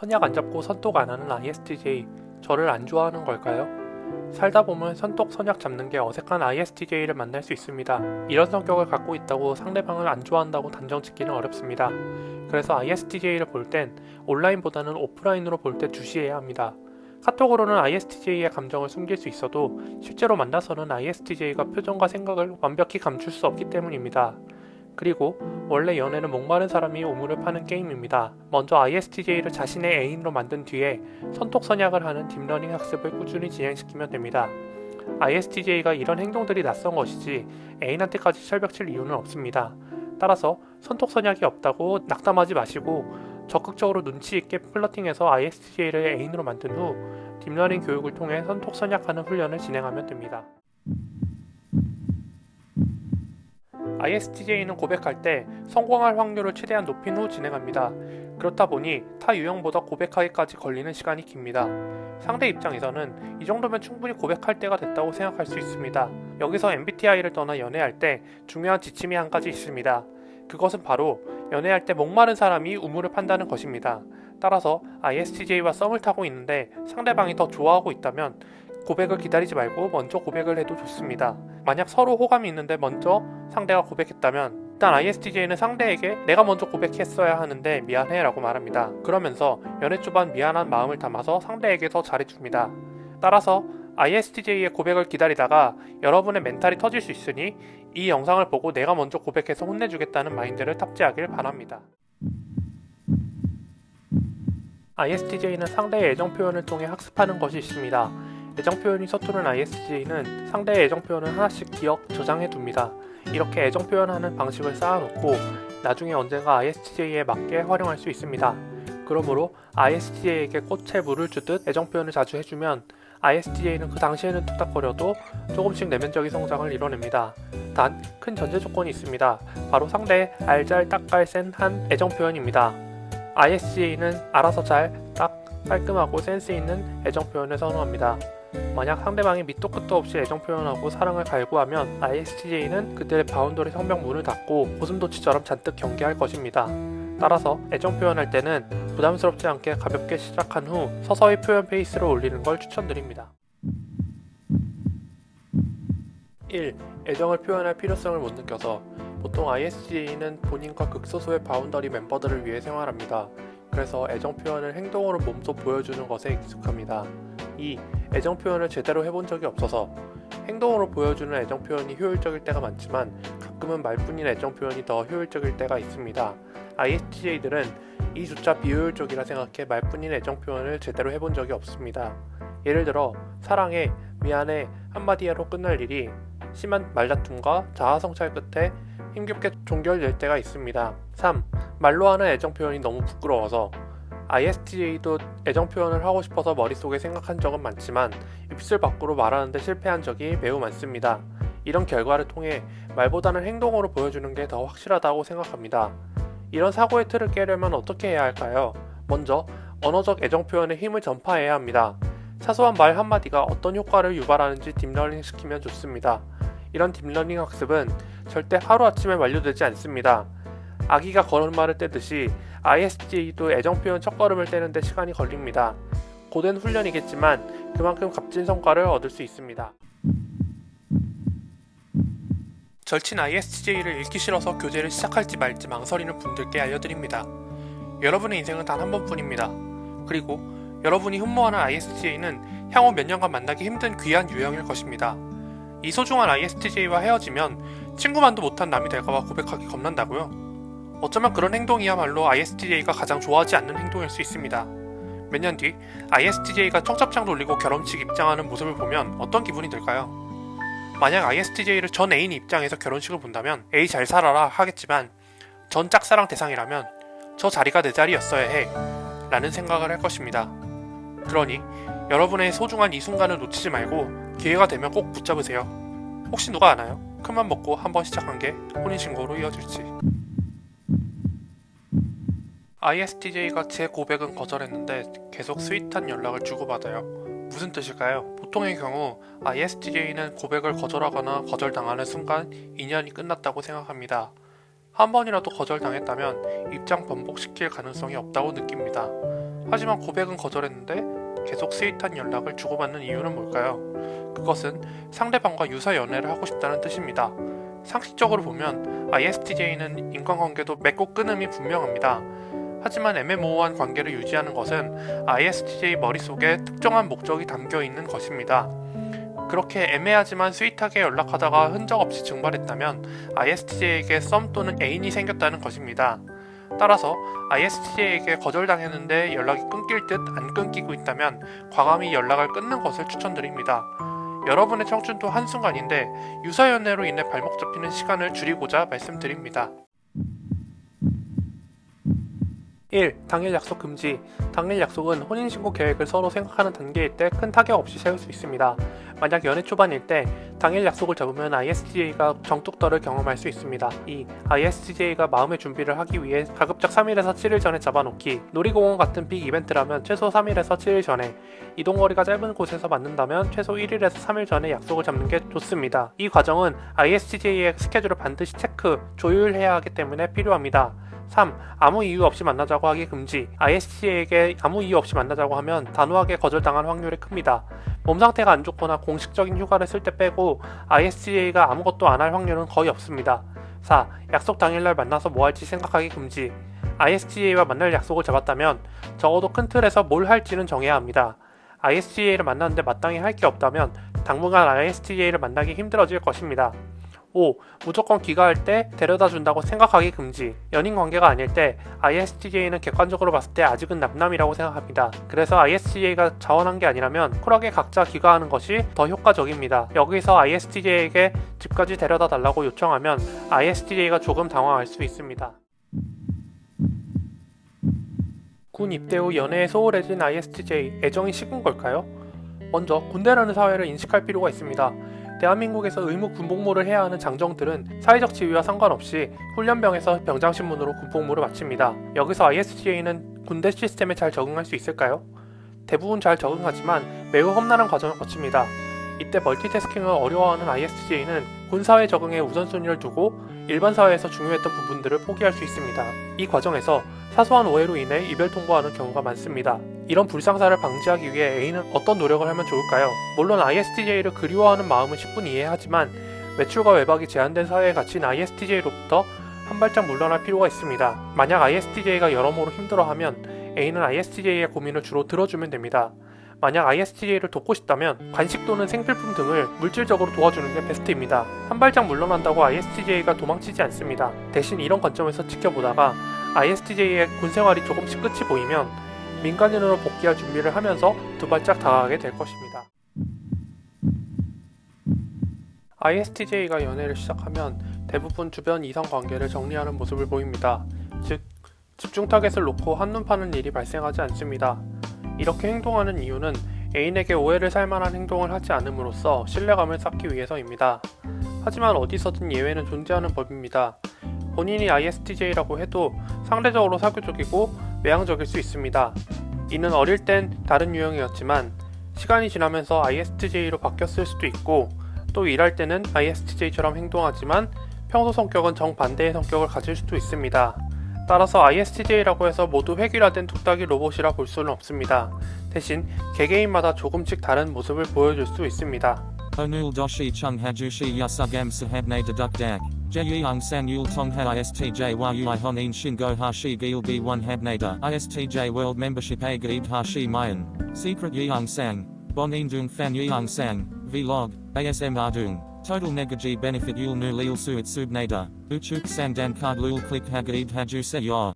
선약 안 잡고 선톡 안 하는 ISTJ 저를 안 좋아하는 걸까요? 살다 보면 선톡 선약 잡는 게 어색한 ISTJ를 만날 수 있습니다. 이런 성격을 갖고 있다고 상대방을 안 좋아한다고 단정 짓기는 어렵습니다. 그래서 ISTJ를 볼 땐 온라인보다는 오프라인으로 볼 때 주시해야 합니다. 카톡으로는 ISTJ의 감정을 숨길 수 있어도 실제로 만나서는 ISTJ가 표정과 생각을 완벽히 감출 수 없기 때문입니다. 그리고 원래 연애는 목마른 사람이 우물을 파는 게임입니다. 먼저 ISTJ를 자신의 애인으로 만든 뒤에 선톡 선약을 하는 deep learning 학습을 꾸준히 진행시키면 됩니다. ISTJ가 이런 행동들이 낯선 것이지 애인한테까지 철벽칠 이유는 없습니다. 따라서 선톡 선약이 없다고 낙담하지 마시고 적극적으로 눈치 있게 flirting해서 ISTJ를 애인으로 만든 후 deep learning 교육을 통해 선톡 선약하는 훈련을 진행하면 됩니다. ISTJ는 고백할 때 성공할 확률을 최대한 높인 후 진행합니다. 그렇다 보니 타 유형보다 고백하기까지 걸리는 시간이 깁니다. 상대 입장에서는 이 정도면 충분히 고백할 때가 됐다고 생각할 수 있습니다. 여기서 MBTI를 떠나 연애할 때 중요한 지침이 한 가지 있습니다. 그것은 바로 연애할 때 목마른 사람이 우물을 판다는 것입니다. 따라서 ISTJ와 썸을 타고 있는데 상대방이 더 좋아하고 있다면 고백을 기다리지 말고 먼저 고백을 해도 좋습니다. 만약 서로 호감이 있는데 먼저 상대가 고백했다면 일단 ISTJ는 상대에게 내가 먼저 고백했어야 하는데 미안해 라고 말합니다. 그러면서 연애 초반 미안한 마음을 담아서 상대에게 더 잘해줍니다. 따라서 ISTJ의 고백을 기다리다가 여러분의 멘탈이 터질 수 있으니 이 영상을 보고 내가 먼저 고백해서 혼내주겠다는 마인드를 탑재하길 바랍니다. ISTJ는 상대의 애정 표현을 통해 학습하는 것이 있습니다. 애정 표현이 서투른 ISTJ는 상대의 애정 표현을 하나씩 기억, 저장해 둡니다. 이렇게 애정 표현하는 방식을 쌓아놓고 나중에 언젠가 ISTJ에 맞게 활용할 수 있습니다. 그러므로 ISTJ에게 꽃에 물을 주듯 애정 표현을 자주 해주면 ISTJ는 그 당시에는 뚝딱거려도 조금씩 내면적인 성장을 이뤄냅니다. 단 큰 전제 조건이 있습니다. 바로 상대의 알잘 딱깔 센한 애정 표현입니다. ISTJ는 알아서 잘, 딱, 깔끔하고 센스 있는 애정 표현을 선호합니다. 만약 상대방이 밑도 끝도 없이 애정 표현하고 사랑을 갈구하면 ISTJ는 그들의 boundary 성벽 문을 닫고 고슴도치처럼 잔뜩 경계할 것입니다. 따라서 애정 표현할 때는 부담스럽지 않게 가볍게 시작한 후 서서히 표현 페이스를 올리는 걸 추천드립니다. 1. 애정을 표현할 필요성을 못 느껴서 보통 ISTJ는 본인과 극소수의 boundary 멤버들을 위해 생활합니다. 그래서 애정 표현을 행동으로 몸소 보여주는 것에 익숙합니다. 2. 애정 표현을 제대로 해본 적이 없어서 행동으로 보여주는 애정 표현이 효율적일 때가 많지만 가끔은 말뿐인 애정 표현이 더 효율적일 때가 있습니다. ISTJ들은 이조차 비효율적이라 생각해 말뿐인 애정 표현을 제대로 해본 적이 없습니다. 예를 들어 사랑해, 미안해 한마디로 끝날 일이 심한 말다툼과 자아성찰 끝에 힘겹게 종결될 때가 있습니다. 3. 말로 하는 애정 표현이 너무 부끄러워서 ISTJ도 애정 표현을 하고 싶어서 머릿속에 생각한 적은 많지만 입술 밖으로 말하는데 실패한 적이 매우 많습니다. 이런 결과를 통해 말보다는 행동으로 보여주는 게 더 확실하다고 생각합니다. 이런 사고의 틀을 깨려면 어떻게 해야 할까요? 먼저 언어적 애정 표현의 힘을 전파해야 합니다. 사소한 말 한마디가 어떤 효과를 유발하는지 deep learning 시키면 좋습니다. 이런 deep learning 학습은 절대 하루아침에 완료되지 않습니다. 아기가 걸음마를 떼듯이 ISTJ도 애정표현 첫걸음을 떼는데 시간이 걸립니다. 고된 훈련이겠지만 그만큼 값진 성과를 얻을 수 있습니다. 절친 ISTJ를 읽기 싫어서 교재를 시작할지 말지 망설이는 분들께 알려드립니다. 여러분의 인생은 단 한 번뿐입니다. 그리고 여러분이 흠모하는 ISTJ는 향후 몇 년간 만나기 힘든 귀한 유형일 것입니다. 이 소중한 ISTJ와 헤어지면 친구만도 못한 남이 될까봐 고백하기 겁난다고요? 어쩌면 그런 행동이야말로 ISTJ가 가장 좋아하지 않는 행동일 수 있습니다. 몇 년 뒤 ISTJ가 청첩장 돌리고 결혼식 입장하는 모습을 보면 어떤 기분이 들까요? 만약 ISTJ를 전 애인 입장에서 결혼식을 본다면 에이 잘 살아라 하겠지만 전 짝사랑 대상이라면 저 자리가 내 자리였어야 해 라는 생각을 할 것입니다. 그러니 여러분의 소중한 이 순간을 놓치지 말고 기회가 되면 꼭 붙잡으세요. 혹시 누가 아나요? 큰맘 먹고 한번 시작한 게 혼인신고로 이어질지. ISTJ가 제 고백은 거절했는데 계속 스윗한 연락을 주고받아요. 무슨 뜻일까요? 보통의 경우 ISTJ는 고백을 거절하거나 거절당하는 순간 인연이 끝났다고 생각합니다. 한 번이라도 거절당했다면 입장 번복시킬 가능성이 없다고 느낍니다. 하지만 고백은 거절했는데 계속 sweet한 연락을 주고받는 이유는 뭘까요? 그것은 상대방과 유사 연애를 하고 싶다는 뜻입니다. 상식적으로 보면 ISTJ는 인간관계도 맺고 끊음이 분명합니다. 하지만 애매모호한 관계를 유지하는 것은 ISTJ 머릿속에 특정한 목적이 담겨 있는 것입니다. 그렇게 애매하지만 sweet하게 연락하다가 흔적 없이 증발했다면 ISTJ에게 썸 또는 애인이 생겼다는 것입니다. 따라서 ISTJ에게 거절당했는데 연락이 끊길 듯 안 끊기고 있다면 과감히 연락을 끊는 것을 추천드립니다. 여러분의 청춘도 한순간인데 유사연애로 인해 발목 잡히는 시간을 줄이고자 말씀드립니다. 1. 당일 약속 금지 당일 약속은 혼인신고 계획을 서로 생각하는 단계일 때 큰 타격 없이 세울 수 있습니다. 만약 연애 초반일 때 당일 약속을 잡으면 ISTJ가 정뚝떨을 경험할 수 있습니다. 2. ISTJ가 마음의 준비를 하기 위해 가급적 3일에서 7일 전에 잡아놓기 놀이공원 같은 빅 이벤트라면 최소 3일에서 7일 전에 이동거리가 짧은 곳에서 만든다면 최소 1일에서 3일 전에 약속을 잡는 게 좋습니다. 이 과정은 ISTJ의 스케줄을 반드시 체크, 조율해야 하기 때문에 필요합니다. 3. 아무 이유 없이 만나자고 하기 금지 ISTJ에게 아무 이유 없이 만나자고 하면 단호하게 거절당할 확률이 큽니다. 몸 상태가 안 좋거나 공식적인 휴가를 쓸 때 빼고 ISTJ가 아무것도 안 할 확률은 거의 없습니다. 4. 약속 당일날 만나서 뭐 할지 생각하기 금지 ISTJ와 만날 약속을 잡았다면 적어도 큰 틀에서 뭘 할지는 정해야 합니다. ISTJ를 만났는데 마땅히 할 게 없다면 당분간 ISTJ를 만나기 힘들어질 것입니다. 5. 무조건 귀가할 때 데려다 준다고 생각하기 금지 연인 관계가 아닐 때 ISTJ는 객관적으로 봤을 때 아직은 남남이라고 생각합니다. 그래서 ISTJ가 자원한 게 아니라면 쿨하게 각자 귀가하는 것이 더 효과적입니다. 여기서 ISTJ에게 집까지 데려다 달라고 요청하면 ISTJ가 조금 당황할 수 있습니다. 군 입대 후 연애에 소홀해진 ISTJ 애정이 식은 걸까요? 먼저 군대라는 사회를 인식할 필요가 있습니다. 대한민국에서 의무 군복무를 해야 하는 장정들은 사회적 지위와 상관없이 훈련병에서 병장신문으로 군복무를 마칩니다. 여기서 ISTJ는 군대 시스템에 잘 적응할 수 있을까요? 대부분 잘 적응하지만 매우 험난한 과정을 거칩니다. 이때 멀티태스킹을 어려워하는 ISTJ는 군사회 적응에 우선순위를 두고 일반 사회에서 중요했던 부분들을 포기할 수 있습니다. 이 과정에서 사소한 오해로 인해 이별 통보하는 경우가 많습니다. 이런 불상사를 방지하기 위해 A는 어떤 노력을 하면 좋을까요? 물론 ISTJ를 그리워하는 마음은 10분 이해하지만 매출과 외박이 제한된 사회에 갇힌 ISTJ로부터 한 발짝 물러날 필요가 있습니다. 만약 ISTJ가 여러모로 힘들어하면 A는 ISTJ의 고민을 주로 들어주면 됩니다. 만약 ISTJ를 돕고 싶다면 관식 또는 생필품 등을 물질적으로 도와주는 게 베스트입니다. 한 발짝 물러난다고 ISTJ가 도망치지 않습니다. 대신 이런 관점에서 지켜보다가 ISTJ의 군생활이 조금씩 끝이 보이면 민간인으로 복귀할 준비를 하면서 두 발짝 다가가게 될 것입니다. ISTJ가 연애를 시작하면 대부분 주변 이성 관계를 정리하는 모습을 보입니다. 즉, 집중 타겟을 놓고 한눈 파는 일이 발생하지 않습니다. 이렇게 행동하는 이유는 애인에게 오해를 살만한 행동을 하지 않음으로써 신뢰감을 쌓기 위해서입니다. 하지만 어디서든 예외는 존재하는 법입니다. 본인이 ISTJ라고 해도 상대적으로 사교적이고 외향적일 수 있습니다. 이는 어릴 땐 다른 유형이었지만 시간이 지나면서 ISTJ로 바뀌었을 수도 있고 또 일할 때는 ISTJ처럼 행동하지만 평소 성격은 정반대의 성격을 가질 수도 있습니다. 따라서 ISTJ라고 해서 모두 획일화된 뚝딱이 로봇이라 볼 수는 없습니다. 대신 개개인마다 조금씩 다른 모습을 보여줄 수 있습니다. Doshi chung hajushi yasugam sahabne deduk dak. Jeyang san yul tongha ISTJ yui honin shingo hashi gil b1 habnada. ISTJ world membership a gaib hashi mayan. Secret yang sang. Bon indung fan yang sang. Vlog. ASM ardung. Total negaji benefit yul nu lil suit subnada. Uchuk sandan card lul click hagaib haju se ya.